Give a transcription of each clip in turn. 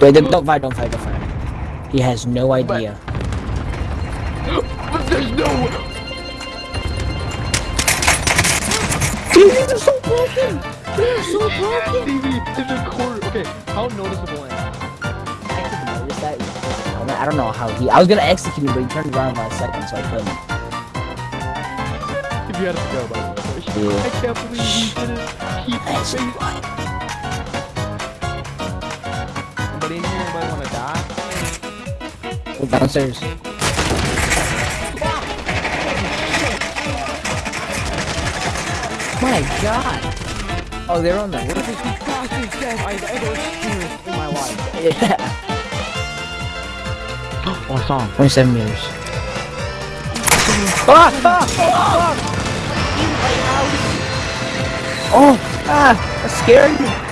Wait, don't fight, don't fight, don't fight. He has no idea. But there's no. These are so broken! They're so broken! In the corner. Okay, how noticeable am I? I didn't notice that. I don't know how he. I was gonna execute him, but he turned around by a second, so I couldn't. If you had to go, by the way. Yeah. I can't believe he keep Nice. space. In here? Anybody want to die? Go downstairs. My God! Oh, they're on the roof. This is the fastest death I've ever experienced in my life. Yeah. Oh, I saw him. 27 meters. Ah! Ah! Ah! Oh! Ah! That scared me!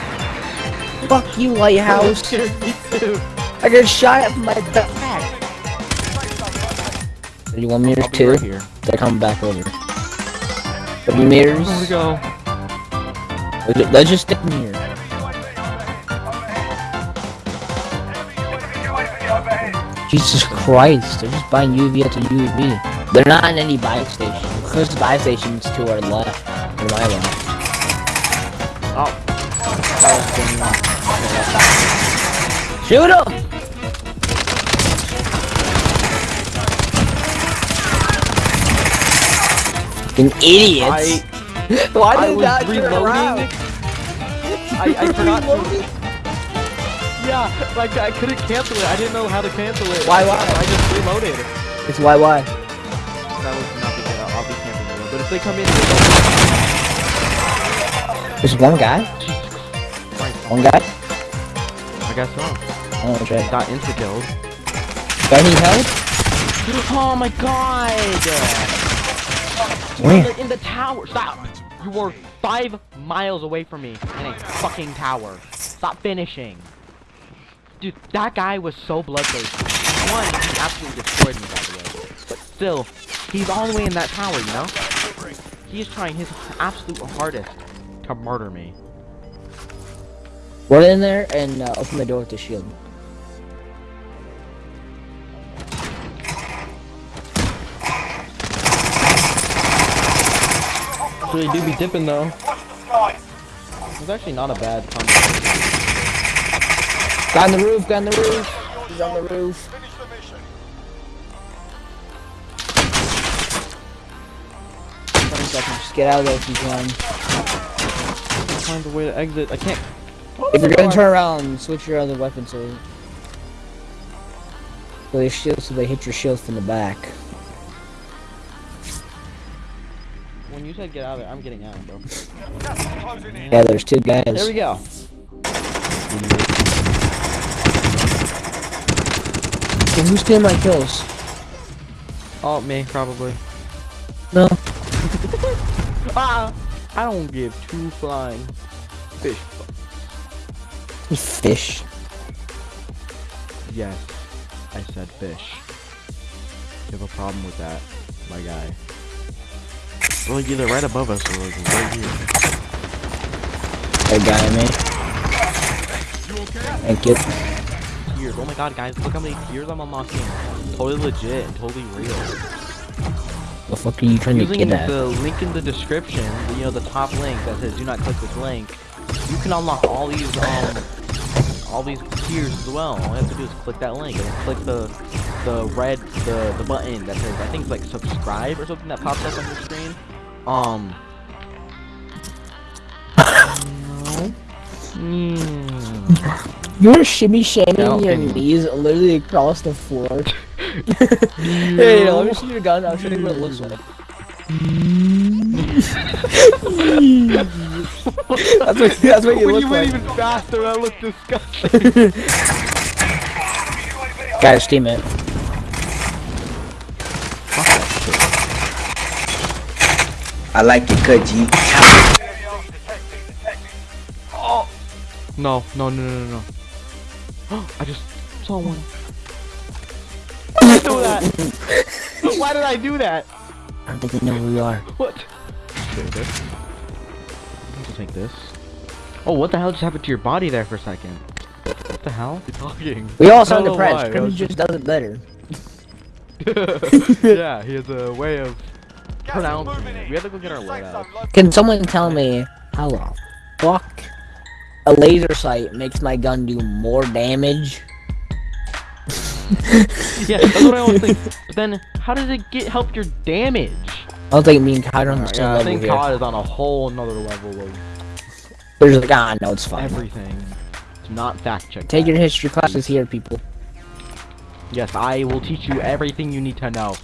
Fuck you, lighthouse! scared me too. I got shot at from my back! 31 meters, I'll too. right here. They're coming back over. 30 meters. Where we go? Let's just stick in here. Jesus Christ, they're just buying UAV after UAV. They're not in any buy station. Because the buy station's to our left. To my left. Oh. Shoot him! Fucking idiots! Why I did was that turn reloading. I, I forgot to. Reloading? Yeah, like I couldn't cancel it. I didn't know how to cancel it. Why, why? I just reloaded. It's why? That was not the good. I'll, I'll be camping reload. But if they come in, There's one guy? Christ, One guy? I guess so. Oh, shit. Got insta killed. Got any help? Oh my god! Where? In the, in the tower. Stop. You were five miles away from me in a fucking tower. Stop finishing. Dude, that guy was so bloodthirsty. One, he absolutely destroyed me, by the way. But still, he's all the way in that tower, you know? He is trying his absolute hardest to murder me. Run in there and uh, open the door with the shield. Really do be dipping though. It's actually not a bad combo. Guy on the roof, guy on the roof. He's on the roof. Twenty seconds. Just get out of there if you can. Find a way to exit. I can't. If you're gonna turn around, switch your other weapon so so they shield so they hit your shield from the back. When you said get out of there, I'm getting out, bro. Yeah, there's two guys. There we go. So who's stealing my kills? Oh, me, probably. No. Ah! I don't give two flying fish. Fish. Yes, I said fish. You have a problem with that, my guy. Well, like either right above us or like right here. That guy, man. Thank you. Tears. Oh my god, guys, look how many tears I'm unlocking. Totally legit and totally real. The fuck are you trying to get at? the link in the description, you know, the top link that says do not click this link, you can unlock all these, um, all these tiers as well. All you have to do is click that link and click the, the red, the, the button that says, I think it's like subscribe or something that pops up on your screen. Um. Mm. You're shimmy shaming your knees literally across the floor. hey, let me see your gun. I'll show you what it looks like. that's what, that's what you when look you like. went even faster, that looked disgusting. Guys, steam it. I like it, cut G. no, no, no, no, no, no. I just saw one. Why did I do that? Why did I do that? I don't think they know who we are. What? Take this. I'll take this. Oh, what the hell just happened to your body there for a second? What the hell? You talking? We all I sound don't know why, depressed. I Crimson just does it better. yeah, he has a way of pronouncing it. We have to go get our loadout. Can someone tell me how the fuck a laser sight makes my gun do more damage? Yeah, that's what I always think. But then, how does it get help your damage? I don't think me and Kyle are on the Alright, same yeah, I think here. COD is on a whole nother level of There's like, ah, no, it's fine. everything. Do not fact check. Take that. your history classes here, people. Yes, I will teach you everything you need to know.